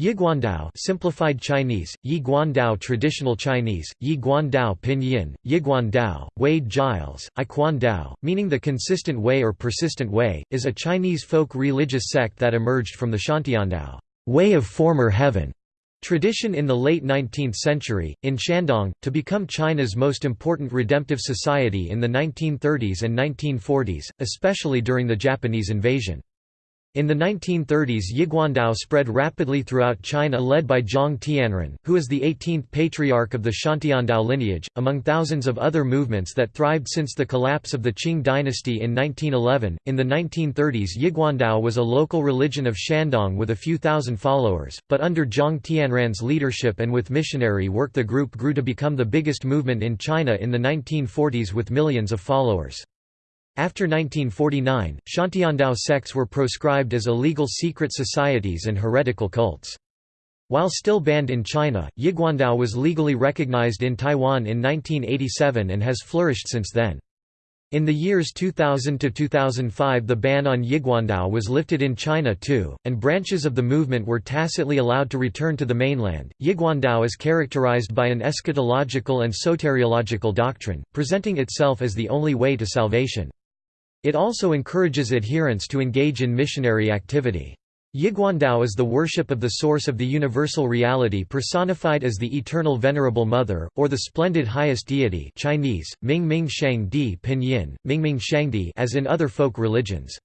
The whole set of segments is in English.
Yiguandao simplified Chinese, Yi Guandao traditional Chinese, Yi Guandao pinyin, Yiguandao, Wade Giles, I Dao, meaning the consistent way or persistent way, is a Chinese folk religious sect that emerged from the Xiantiandao way of former heaven tradition in the late 19th century, in Shandong, to become China's most important redemptive society in the 1930s and 1940s, especially during the Japanese invasion. In the 1930s Yiguandao spread rapidly throughout China led by Zhang Tianren, who is the 18th patriarch of the Xiantiandao lineage, among thousands of other movements that thrived since the collapse of the Qing dynasty in 1911. In the 1930s Yiguandao was a local religion of Shandong with a few thousand followers, but under Zhang Tianren's leadership and with missionary work the group grew to become the biggest movement in China in the 1940s with millions of followers. After 1949, Xiantiandao sects were proscribed as illegal secret societies and heretical cults. While still banned in China, Yiguandao was legally recognized in Taiwan in 1987 and has flourished since then. In the years 2000 to 2005 the ban on Yiguandao was lifted in China too, and branches of the movement were tacitly allowed to return to the mainland. Yiguandao is characterized by an eschatological and soteriological doctrine, presenting itself as the only way to salvation. It also encourages adherents to engage in missionary activity. Yiguandao is the worship of the source of the universal reality personified as the Eternal Venerable Mother, or the Splendid Highest Deity Chinese, Mingming Shangdi Pinyin, Mingming Shangdi as in other folk religions.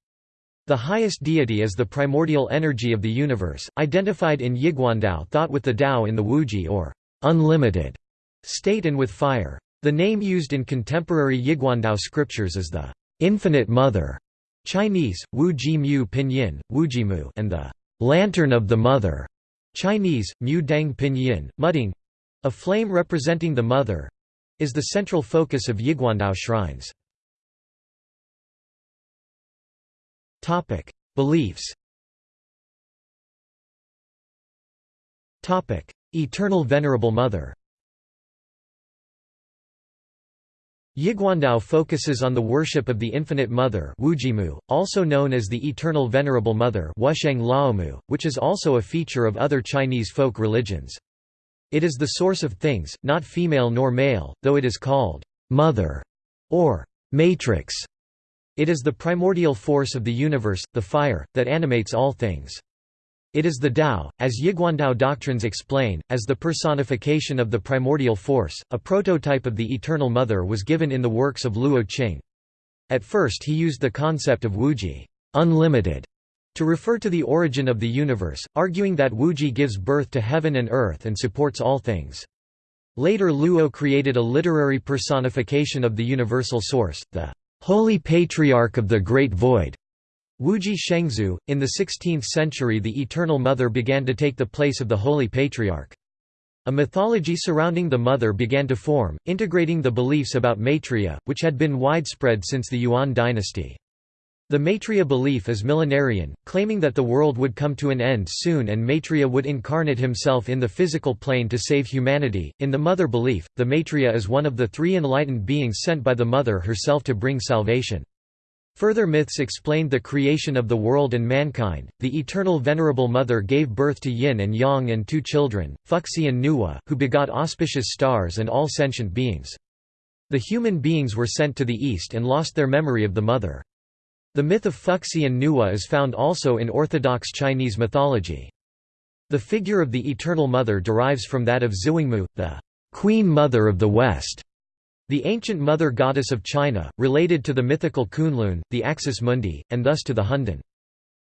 The highest deity is the primordial energy of the universe, identified in Yiguandao thought with the Tao in the Wuji or unlimited state and with fire. The name used in contemporary Yiguandao scriptures is the Infinite Mother, Chinese, Wu Ji Mu Pinyin, Wujimu, and the Lantern of the Mother, Chinese, Mu Dang Pinyin, Mudding, a flame representing the Mother, is the central focus of Yiguandao shrines. Beliefs. Eternal Venerable Mother. Yiguandao focuses on the worship of the Infinite Mother Wujimu, also known as the Eternal Venerable Mother Wusheng which is also a feature of other Chinese folk religions. It is the source of things, not female nor male, though it is called «mother» or «matrix». It is the primordial force of the universe, the fire, that animates all things. It is the Tao, as Yiguandao doctrines explain, as the personification of the primordial force. A prototype of the Eternal Mother was given in the works of Luo Qing. At first he used the concept of Wuji unlimited, to refer to the origin of the universe, arguing that Wuji gives birth to heaven and earth and supports all things. Later Luo created a literary personification of the universal source, the Holy Patriarch of the Great Void, Wuji Shengzu. In the 16th century, the Eternal Mother began to take the place of the Holy Patriarch. A mythology surrounding the Mother began to form, integrating the beliefs about Maitreya, which had been widespread since the Yuan dynasty. The Maitreya belief is millenarian, claiming that the world would come to an end soon and Maitreya would incarnate himself in the physical plane to save humanity. In the Mother belief, the Maitreya is one of the three enlightened beings sent by the Mother herself to bring salvation. Further myths explained the creation of the world and mankind. The eternal Venerable Mother gave birth to Yin and Yang and two children, Fuxi and Nuwa, who begot auspicious stars and all sentient beings. The human beings were sent to the east and lost their memory of the Mother. The myth of Fuxi and Nuwa is found also in Orthodox Chinese mythology. The figure of the Eternal Mother derives from that of Zuangmu, the Queen Mother of the West. The ancient mother goddess of China, related to the mythical Kunlun, the Axis Mundi, and thus to the Hundun.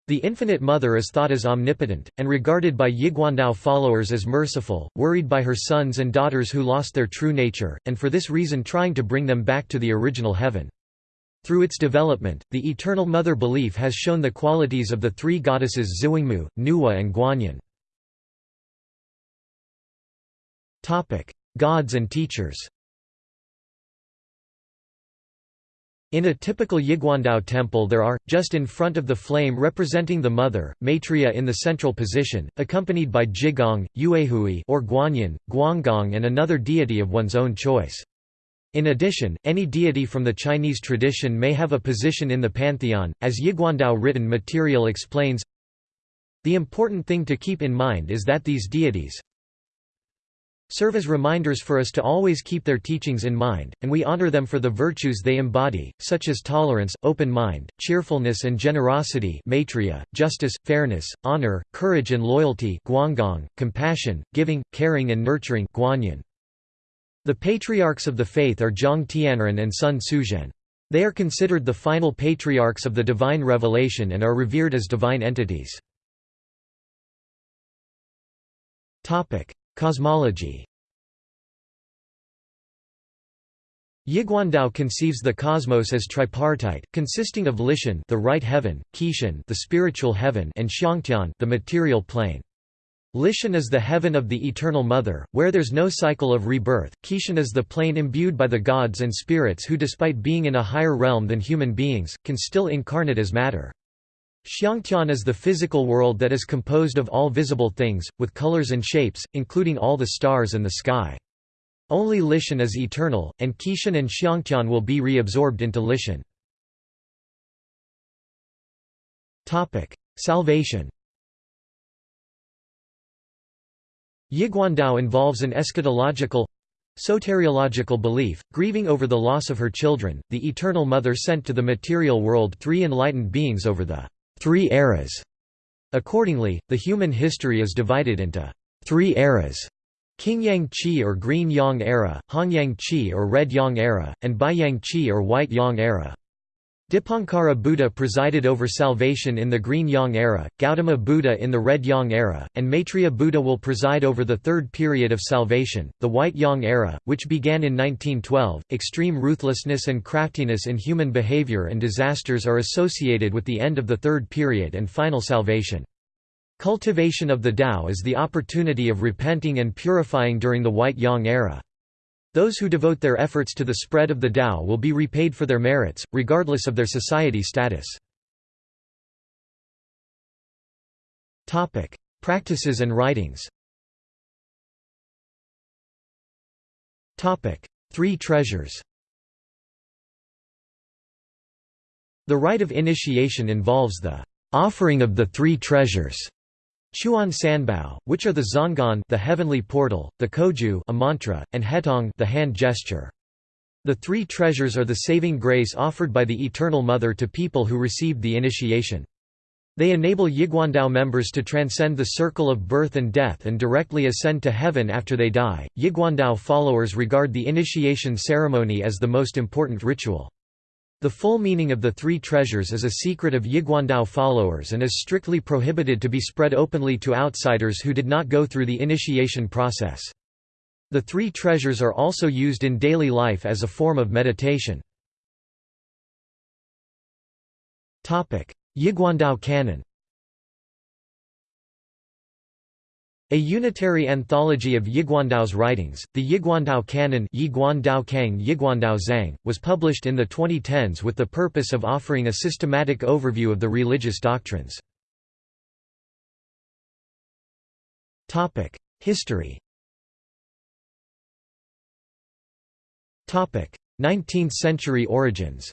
The Infinite Mother is thought as omnipotent, and regarded by Yiguandao followers as merciful, worried by her sons and daughters who lost their true nature, and for this reason trying to bring them back to the original heaven. Through its development, the Eternal Mother belief has shown the qualities of the three goddesses Zuangmu, Nuwa and Guanyin. Gods and teachers In a typical Yiguandao temple there are, just in front of the flame representing the mother, Maitreya in the central position, accompanied by Jigong, Yuehui or Guanyin, Guangong and another deity of one's own choice. In addition, any deity from the Chinese tradition may have a position in the pantheon, as Yiguandao written material explains The important thing to keep in mind is that these deities serve as reminders for us to always keep their teachings in mind, and we honor them for the virtues they embody, such as tolerance, open mind, cheerfulness and generosity maitreya, justice, fairness, honor, courage and loyalty guangong, compassion, giving, caring and nurturing guanyin. The patriarchs of the faith are Zhang Tianren and Sun Suzhen. They are considered the final patriarchs of the divine revelation and are revered as divine entities. Cosmology Yiguandao conceives the cosmos as tripartite, consisting of Lishan the right heaven, Qishan the spiritual heaven and Xiangtian the material plane. Lishan is the heaven of the Eternal Mother, where there's no cycle of rebirth. Qishan is the plane imbued by the gods and spirits who despite being in a higher realm than human beings, can still incarnate as matter. Xiangtian is the physical world that is composed of all visible things, with colors and shapes, including all the stars and the sky. Only Lishan is eternal, and Qishan and Xiangtian will be reabsorbed into Lishan. Salvation Yiguandao involves an eschatological soteriological belief, grieving over the loss of her children, the Eternal Mother sent to the material world three enlightened beings over the three eras. Accordingly, the human history is divided into three eras Qingyang Qi or Green Yang era, Hongyang Qi or Red Yang era, and Baiyang Qi or White Yang era. Dipankara Buddha presided over salvation in the Green Yang era, Gautama Buddha in the Red Yang era, and Maitreya Buddha will preside over the third period of salvation, the White Yang era, which began in 1912. Extreme ruthlessness and craftiness in human behavior and disasters are associated with the end of the third period and final salvation. Cultivation of the Tao is the opportunity of repenting and purifying during the White Yang era. Those who devote their efforts to the spread of the Tao will be repaid for their merits, regardless of their society status. Practices and writings Three treasures The rite of initiation involves the offering of the three treasures Chuan Sanbao, which are the Zong'an the heavenly portal, the Koju a mantra, and Hetong the hand gesture. The three treasures are the saving grace offered by the Eternal Mother to people who received the initiation. They enable Yiguandao members to transcend the circle of birth and death and directly ascend to heaven after they die. Yiguandao followers regard the initiation ceremony as the most important ritual. The full meaning of the three treasures is a secret of Yiguandao followers and is strictly prohibited to be spread openly to outsiders who did not go through the initiation process. The three treasures are also used in daily life as a form of meditation. Yiguandao canon A unitary anthology of Yiguandao's writings, the Yiguandao Canon Yiguandao Kang Yiguandao Zhang, was published in the 2010s with the purpose of offering a systematic overview of the religious doctrines. History 19th-century origins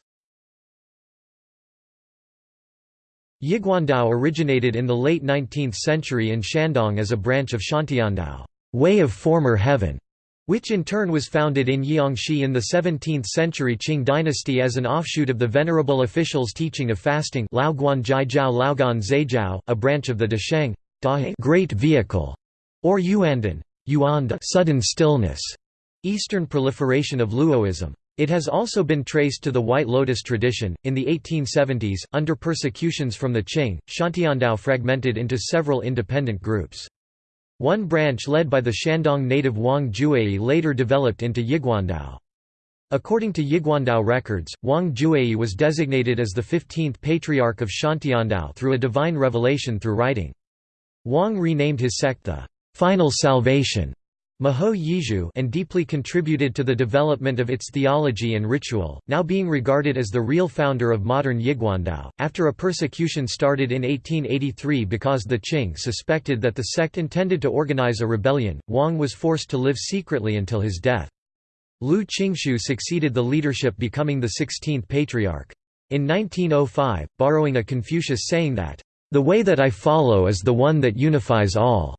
Yiguandao originated in the late 19th century in Shandong as a branch of Xiantiandao way of former heaven", which in turn was founded in Jiangxi in the 17th century Qing dynasty as an offshoot of the venerable official's teaching of fasting a branch of the Dasheng great vehicle, or Yuandan sudden stillness, eastern proliferation of Luoism. It has also been traced to the White Lotus tradition. In the 1870s, under persecutions from the Qing, Xiantiandao fragmented into several independent groups. One branch led by the Shandong native Wang Jueyi later developed into Yiguandao. According to Yiguandao records, Wang Jueyi was designated as the 15th patriarch of Xiantiandao through a divine revelation through writing. Wang renamed his sect the Final Salvation Maho Yizhu and deeply contributed to the development of its theology and ritual, now being regarded as the real founder of modern Yiguandao. After a persecution started in 1883 because the Qing suspected that the sect intended to organize a rebellion, Wang was forced to live secretly until his death. Lu Qingshu succeeded the leadership becoming the 16th patriarch. In 1905, borrowing a Confucius saying that, The way that I follow is the one that unifies all.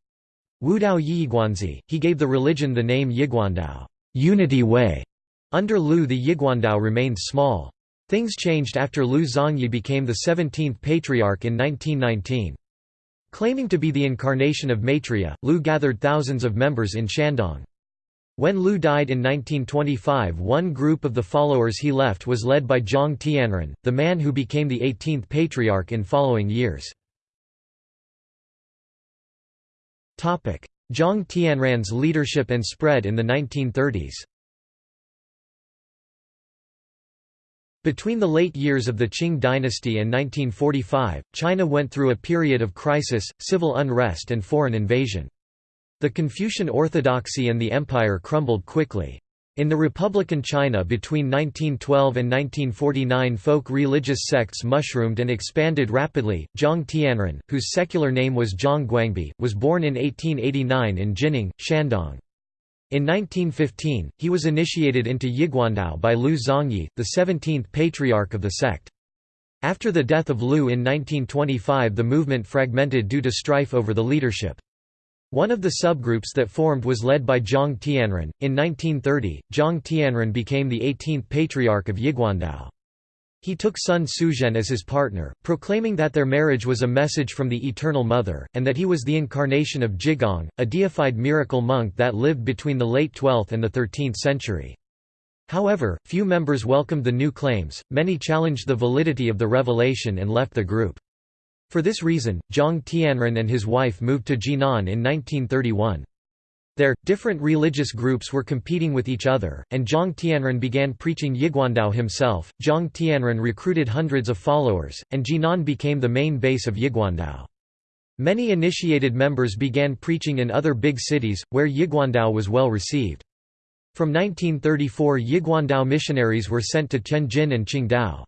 Wudao Yiguanzi, he gave the religion the name Yiguandao unity way". Under Lu the Yiguandao remained small. Things changed after Lu Zongyi became the 17th patriarch in 1919. Claiming to be the incarnation of Maitreya, Lu gathered thousands of members in Shandong. When Lu died in 1925 one group of the followers he left was led by Zhang Tianren, the man who became the 18th patriarch in following years. Zhang Tianren's leadership and spread in the 1930s Between the late years of the Qing dynasty and 1945, China went through a period of crisis, civil unrest and foreign invasion. The Confucian orthodoxy and the empire crumbled quickly. In the Republican China between 1912 and 1949 folk religious sects mushroomed and expanded rapidly. Zhang Tianren, whose secular name was Zhang Guangbi, was born in 1889 in Jining, Shandong. In 1915, he was initiated into Yiguandao by Lu Zongyi, the 17th patriarch of the sect. After the death of Lu in 1925 the movement fragmented due to strife over the leadership. One of the subgroups that formed was led by Zhang Tianren. In 1930, Zhang Tianren became the 18th patriarch of Yiguandao. He took Sun Suzhen as his partner, proclaiming that their marriage was a message from the Eternal Mother, and that he was the incarnation of Jigong, a deified miracle monk that lived between the late 12th and the 13th century. However, few members welcomed the new claims, many challenged the validity of the revelation and left the group. For this reason, Zhang Tianren and his wife moved to Jinan in 1931. There, different religious groups were competing with each other, and Zhang Tianren began preaching Yiguandao himself. Zhang Tianren recruited hundreds of followers, and Jinan became the main base of Yiguandao. Many initiated members began preaching in other big cities, where Yiguandao was well received. From 1934 Yiguandao missionaries were sent to Tianjin and Qingdao.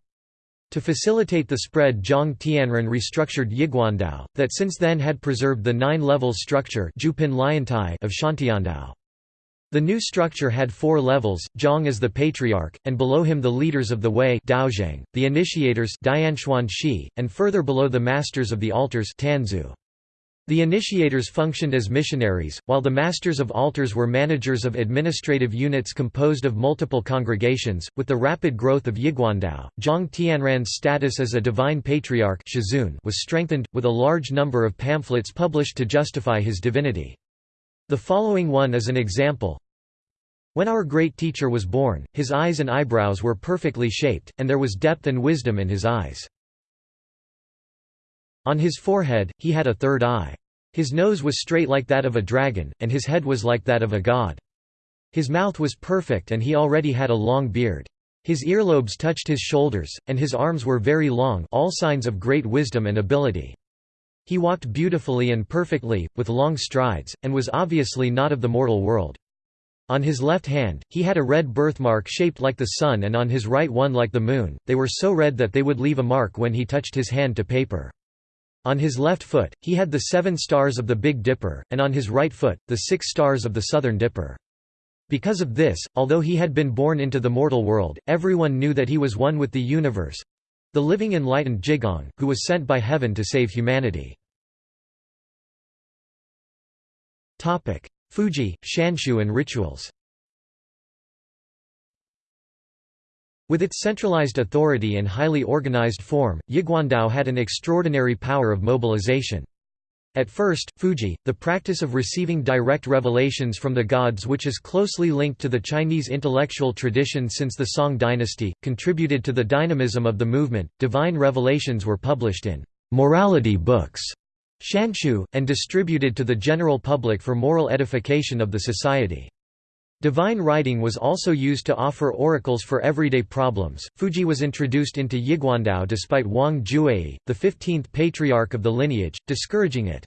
To facilitate the spread Zhang Tianren restructured Yiguandao, that since then had preserved the nine-level structure of Xiantiandao. The new structure had four levels, Zhang as the patriarch, and below him the leaders of the Wei Daozhang, the initiators Shi, and further below the masters of the altars Tanzu. The initiators functioned as missionaries, while the masters of altars were managers of administrative units composed of multiple congregations. With the rapid growth of Yiguandao, Zhang Tianren's status as a divine patriarch was strengthened, with a large number of pamphlets published to justify his divinity. The following one is an example. When our great teacher was born, his eyes and eyebrows were perfectly shaped, and there was depth and wisdom in his eyes. On his forehead, he had a third eye. His nose was straight like that of a dragon, and his head was like that of a god. His mouth was perfect and he already had a long beard. His earlobes touched his shoulders, and his arms were very long all signs of great wisdom and ability. He walked beautifully and perfectly, with long strides, and was obviously not of the mortal world. On his left hand, he had a red birthmark shaped like the sun and on his right one like the moon, they were so red that they would leave a mark when he touched his hand to paper. On his left foot, he had the seven stars of the Big Dipper, and on his right foot, the six stars of the Southern Dipper. Because of this, although he had been born into the mortal world, everyone knew that he was one with the universe—the living enlightened Jigong, who was sent by heaven to save humanity. Fuji, Shanshu and rituals With its centralized authority and highly organized form, Yiguandao had an extraordinary power of mobilization. At first, Fuji, the practice of receiving direct revelations from the gods which is closely linked to the Chinese intellectual tradition since the Song dynasty, contributed to the dynamism of the movement. Divine revelations were published in morality books, shanshu, and distributed to the general public for moral edification of the society. Divine writing was also used to offer oracles for everyday problems. Fuji was introduced into Yiguandao despite Wang Jueyi, the 15th patriarch of the lineage, discouraging it.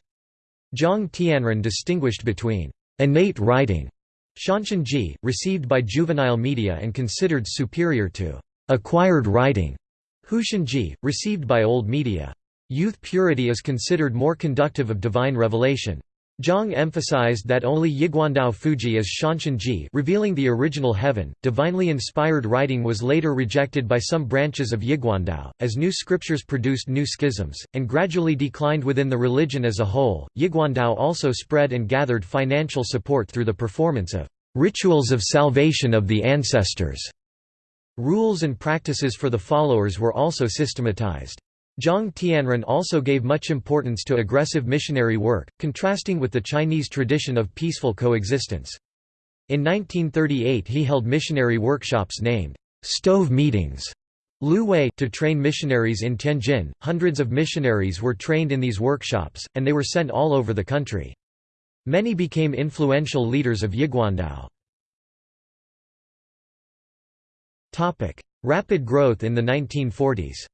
Zhang Tianren distinguished between innate writing, Shanshanji, received by juvenile media and considered superior to acquired writing, Hushanji, received by old media. Youth purity is considered more conductive of divine revelation. Zhang emphasized that only Yiguandao Fuji is Shanshanji revealing the original heaven. Divinely inspired writing was later rejected by some branches of Yiguandao, as new scriptures produced new schisms, and gradually declined within the religion as a whole. Yiguandao also spread and gathered financial support through the performance of rituals of salvation of the ancestors. Rules and practices for the followers were also systematized. Zhang Tianren also gave much importance to aggressive missionary work, contrasting with the Chinese tradition of peaceful coexistence. In 1938 he held missionary workshops named stove meetings Lu Wei to train missionaries in Tianjin. Hundreds of missionaries were trained in these workshops, and they were sent all over the country. Many became influential leaders of Yiguandao. Rapid growth in the 1940s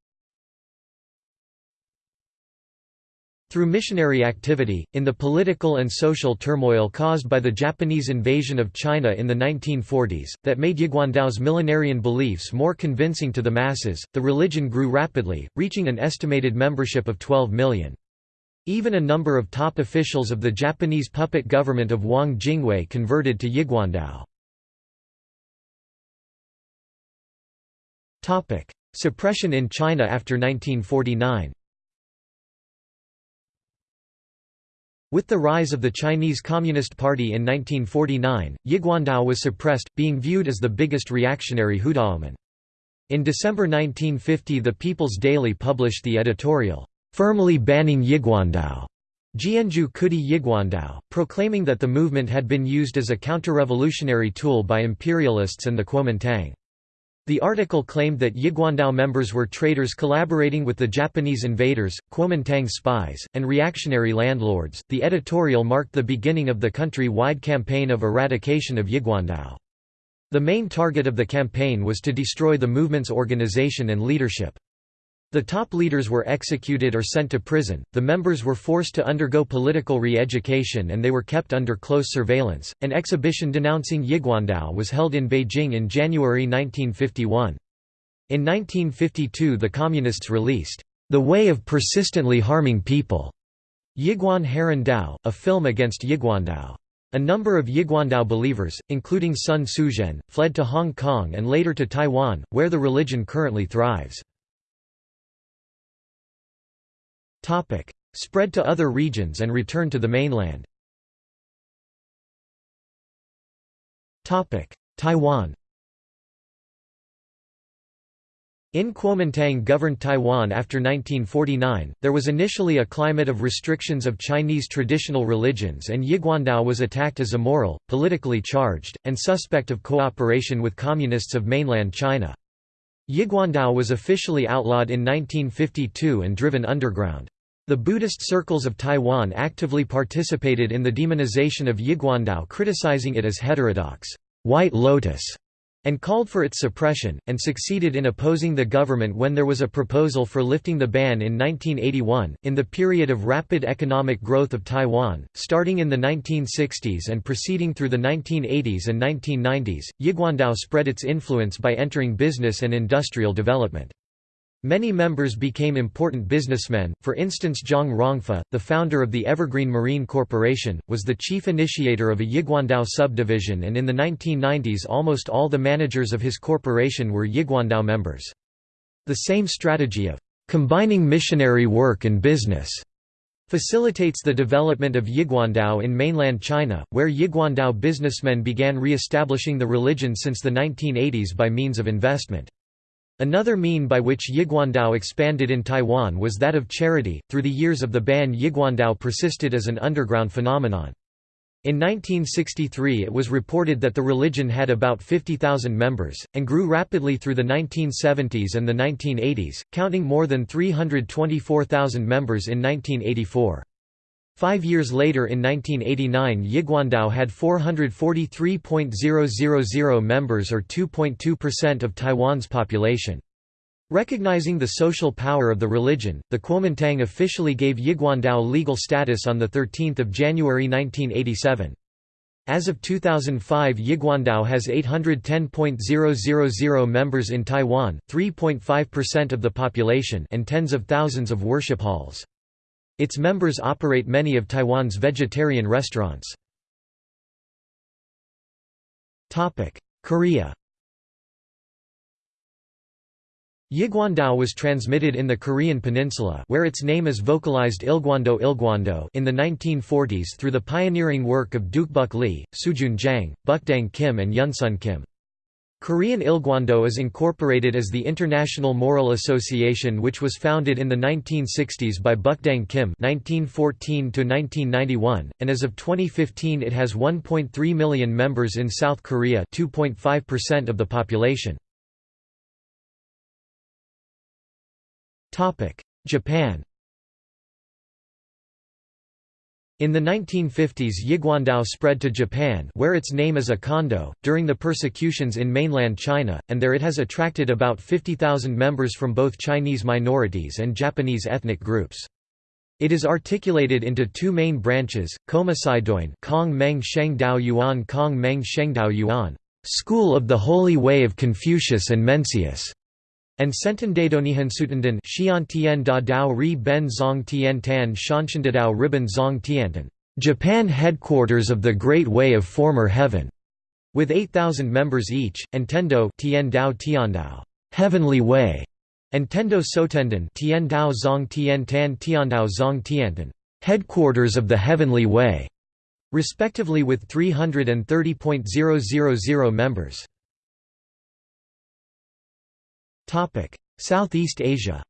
Through missionary activity, in the political and social turmoil caused by the Japanese invasion of China in the 1940s, that made Yiguandao's millenarian beliefs more convincing to the masses, the religion grew rapidly, reaching an estimated membership of 12 million. Even a number of top officials of the Japanese puppet government of Wang Jingwei converted to Yiguandao. Suppression in China after 1949 With the rise of the Chinese Communist Party in 1949, Yiguandao was suppressed, being viewed as the biggest reactionary Hudaomen. In December 1950 the People's Daily published the editorial, "'Firmly Banning Yiguandao' Jianju Kudi Yiguandao, proclaiming that the movement had been used as a counter-revolutionary tool by imperialists and the Kuomintang. The article claimed that Yiguandao members were traitors collaborating with the Japanese invaders, Kuomintang spies, and reactionary landlords. The editorial marked the beginning of the country wide campaign of eradication of Yiguandao. The main target of the campaign was to destroy the movement's organization and leadership. The top leaders were executed or sent to prison, the members were forced to undergo political re-education and they were kept under close surveillance. An exhibition denouncing Yiguandao was held in Beijing in January 1951. In 1952 the Communists released, "...the way of persistently harming people", Yiguan Heran Dao, a film against Yiguandao. A number of Yiguandao believers, including Sun Suzhen, fled to Hong Kong and later to Taiwan, where the religion currently thrives. Spread to other regions and return to the mainland Taiwan In Kuomintang governed Taiwan after 1949, there was initially a climate of restrictions of Chinese traditional religions and Yiguandao was attacked as immoral, politically charged, and suspect of cooperation with communists of mainland China. Yiguandao was officially outlawed in 1952 and driven underground. The Buddhist circles of Taiwan actively participated in the demonization of Yiguandao criticizing it as heterodox, white lotus, and called for its suppression, and succeeded in opposing the government when there was a proposal for lifting the ban in 1981. In the period of rapid economic growth of Taiwan, starting in the 1960s and proceeding through the 1980s and 1990s, Yiguandao spread its influence by entering business and industrial development. Many members became important businessmen, for instance Zhang Rongfa, the founder of the Evergreen Marine Corporation, was the chief initiator of a Yiguandao subdivision and in the 1990s almost all the managers of his corporation were Yiguandao members. The same strategy of combining missionary work and business facilitates the development of Yiguandao in mainland China, where Yiguandao businessmen began re-establishing the religion since the 1980s by means of investment. Another mean by which Yiguandao expanded in Taiwan was that of charity. Through the years of the ban, Yiguandao persisted as an underground phenomenon. In 1963 it was reported that the religion had about 50,000 members, and grew rapidly through the 1970s and the 1980s, counting more than 324,000 members in 1984. Five years later in 1989 Yiguandao had 443.000 members or 2.2% of Taiwan's population. Recognizing the social power of the religion, the Kuomintang officially gave Yiguandao legal status on 13 January 1987. As of 2005 Yiguandao has 810.000 members in Taiwan, 3.5% of the population and tens of thousands of worship halls. Its members operate many of Taiwan's vegetarian restaurants. Korea Yiguandao was transmitted in the Korean peninsula where its name is vocalized Ilguando Ilguando in the 1940s through the pioneering work of Dukbuk Lee, Sujun Jang, Bukdang Kim and Yunsun Kim. Korean Ilgwando is incorporated as the International Moral Association which was founded in the 1960s by Bukdang Kim 1914 and as of 2015 it has 1.3 million members in South Korea 2.5% of the population. Japan In the 1950s Yiguandao spread to Japan where its name is a kondo, during the persecutions in mainland China, and there it has attracted about 50,000 members from both Chinese minorities and Japanese ethnic groups. It is articulated into two main branches, Komasaidoin Kong Meng Shengdao Yuan Kong Meng Shengdao Yuan, School of the Holy Way of Confucius and Mencius, and Sentendadonihansutenden Xian Tian Da Dao Ri Ben Zong Tian Tan Shanshandadao Riben Zong Tiantan, Japan headquarters of the Great Way of Former Heaven, with 8,000 members each, and Tendo Tian Dao Heavenly Way, and Tendo Sotenden Tian Dao Zong Tian Tan Tiandao Zong Tiantan, headquarters of the Heavenly Way, respectively with 330.000 members. Southeast Asia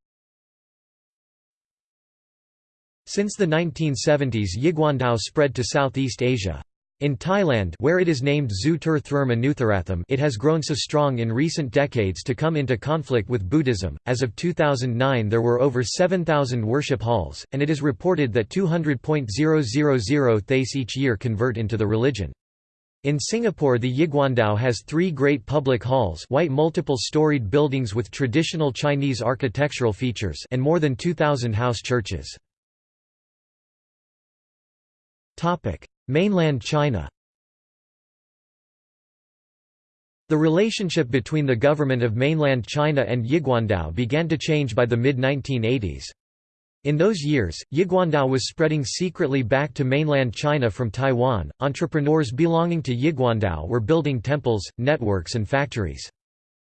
Since the 1970s Yiguandao spread to Southeast Asia. In Thailand where it is named Zu it has grown so strong in recent decades to come into conflict with Buddhism. As of 2009 there were over 7,000 worship halls, and it is reported that 200.000 Thais each year convert into the religion. In Singapore the Yiguandao has three great public halls white multiple-storied buildings with traditional Chinese architectural features and more than 2,000 house churches. Mainland China The relationship between the government of mainland China and Yiguandao began to change by the mid-1980s. In those years, Yiguandao was spreading secretly back to mainland China from Taiwan. Entrepreneurs belonging to Yiguandao were building temples, networks, and factories.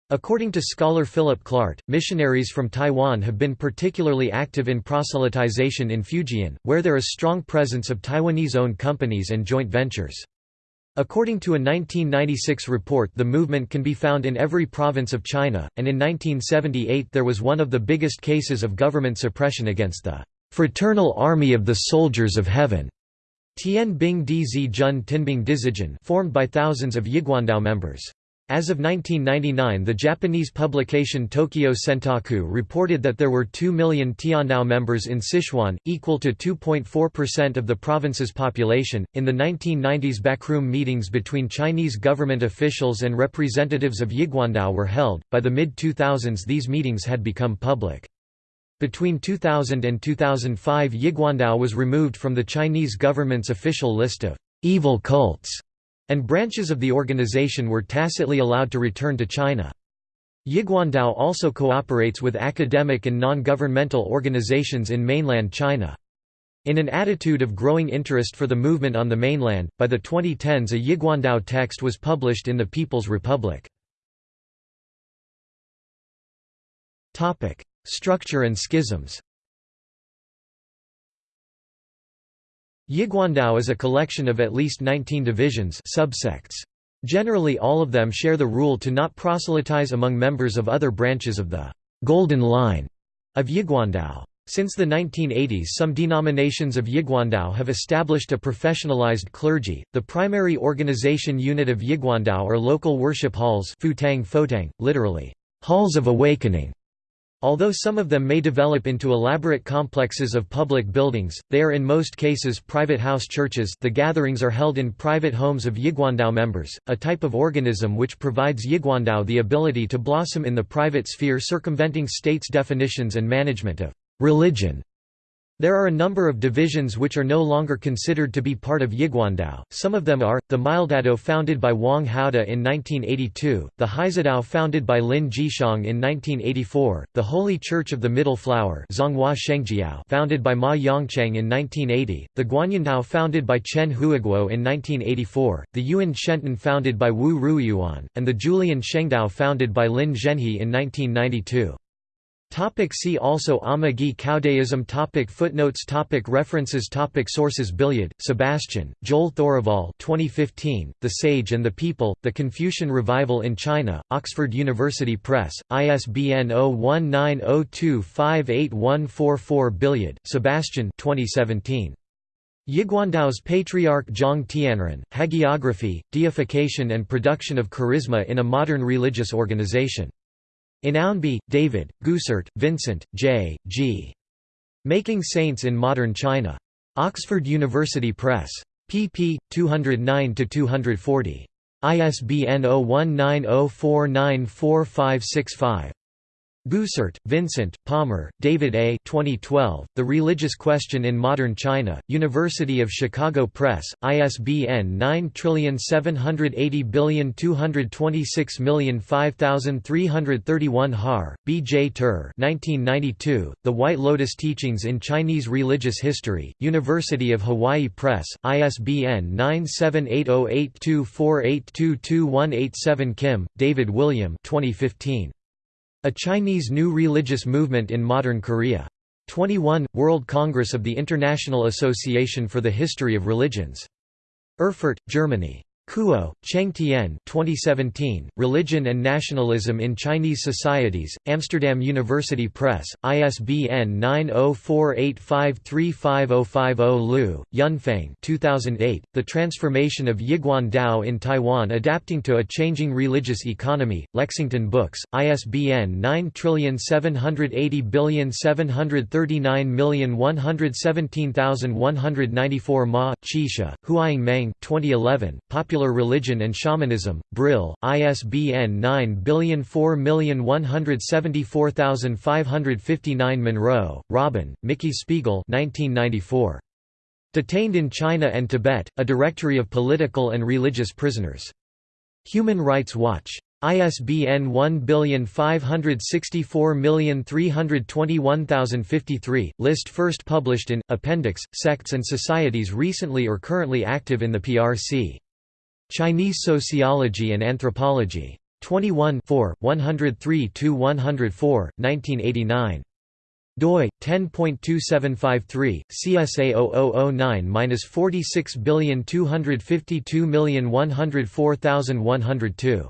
According to scholar Philip Clart, missionaries from Taiwan have been particularly active in proselytization in Fujian, where there is strong presence of Taiwanese-owned companies and joint ventures. According to a 1996 report the movement can be found in every province of China, and in 1978 there was one of the biggest cases of government suppression against the "'Fraternal Army of the Soldiers of Heaven' Tian Bing Di Zi Jun Tinbing Dizijan formed by thousands of Yiguandao members. As of 1999 the Japanese publication Tokyo Sentaku reported that there were 2 million Tiandao members in Sichuan, equal to 2.4% of the province's population. In the 1990s backroom meetings between Chinese government officials and representatives of Yiguandao were held, by the mid-2000s these meetings had become public. Between 2000 and 2005 Yiguandao was removed from the Chinese government's official list of evil cults and branches of the organization were tacitly allowed to return to China. Yiguandao also cooperates with academic and non-governmental organizations in mainland China. In an attitude of growing interest for the movement on the mainland, by the 2010s a Yiguandao text was published in the People's Republic. Structure and schisms Yiguandao is a collection of at least 19 divisions subsects. Generally all of them share the rule to not proselytize among members of other branches of the «Golden Line» of Yiguandao. Since the 1980s some denominations of Yiguandao have established a professionalized clergy. The primary organization unit of Yiguandao are local worship halls futang fotang, literally, halls of awakening, Although some of them may develop into elaborate complexes of public buildings, they are in most cases private house churches the gatherings are held in private homes of Yiguandao members, a type of organism which provides Yiguandao the ability to blossom in the private sphere circumventing state's definitions and management of «religion». There are a number of divisions which are no longer considered to be part of Yiguandao, some of them are, the Maildadao founded by Wang Haode in 1982, the Haizadao founded by Lin Jishang in 1984, the Holy Church of the Middle Flower founded by Ma Yongchang in 1980, the Guanyandao founded by Chen Huiguo in 1984, the Yuan Shenton founded by Wu Ruiyuan, and the Julian Shengdao founded by Lin Zhenhe in 1992. Topic see also Amagi Caodaism topic Footnotes topic References topic Sources Billioud, Sebastian, Joel Thoraval 2015, The Sage and the People, The Confucian Revival in China, Oxford University Press, ISBN 0190258144 Billioud, Sebastian 2017. Yiguandao's Patriarch Zhang Tianren, Hagiography, Deification and Production of Charisma in a Modern Religious Organization. In Ownby, David, Goossaert, Vincent, J. G. Making Saints in Modern China. Oxford University Press. pp. 209–240. ISBN 0190494565. Goossaert, Vincent, Palmer, David A. 2012, The Religious Question in Modern China, University of Chicago Press, ISBN 9780226005331 Har, B. J. Tur 1992, The White Lotus Teachings in Chinese Religious History, University of Hawaii Press, ISBN 9780824822187 Kim, David William 2015. A Chinese New Religious Movement in Modern Korea. 21, World Congress of the International Association for the History of Religions. Erfurt, Germany. Kuo, Cheng Tian 2017, Religion and Nationalism in Chinese Societies, Amsterdam University Press, ISBN 9048535050 Liu, Yunfeng 2008, The Transformation of Yiguan Dao in Taiwan Adapting to a Changing Religious Economy, Lexington Books, ISBN 9780739117194 Ma, Qixia, Huaying Meng 2011, Popular Popular Religion and Shamanism, Brill, ISBN 9004174559 Munro, Robin, Mickey Spiegel 1994. Detained in China and Tibet, A Directory of Political and Religious Prisoners. Human Rights Watch. ISBN 1564321053, list first published in, Appendix, Sects and Societies recently or currently active in the PRC. Chinese Sociology and Anthropology. 21 103–104, 1989 doi 10.2753 CSA 0009-46252104,102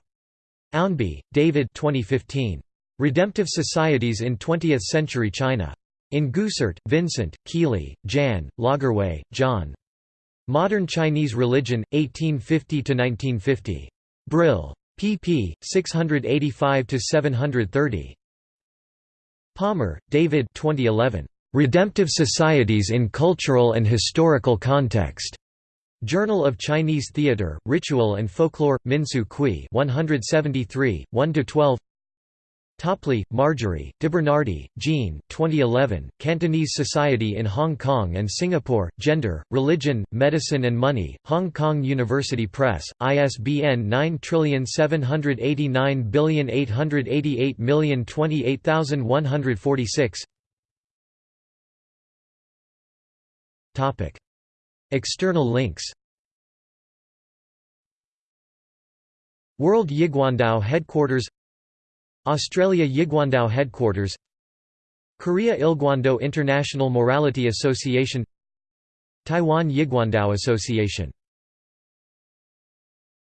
Ownby, David 2015 Redemptive Societies in Twentieth Century China. In Goossaert, Vincent, Kiely, Jan, Lagerwey, John Modern Chinese Religion, 1850–1950. Brill. pp. 685–730. Palmer, David 2011. Redemptive Societies in Cultural and Historical Context. Journal of Chinese Theatre, Ritual and Folklore, Minsu Kui 173, 1–12 Topley, Marjorie, DeBernardi, Jean 2011, Cantonese Society in Hong Kong and Singapore, Gender, Religion, Medicine and Money, Hong Kong University Press, ISBN 9789888028146 External links. World Yiguandao Headquarters Australia Yiguandao Headquarters Korea Ilguandao International Morality Association Taiwan Yiguandao Association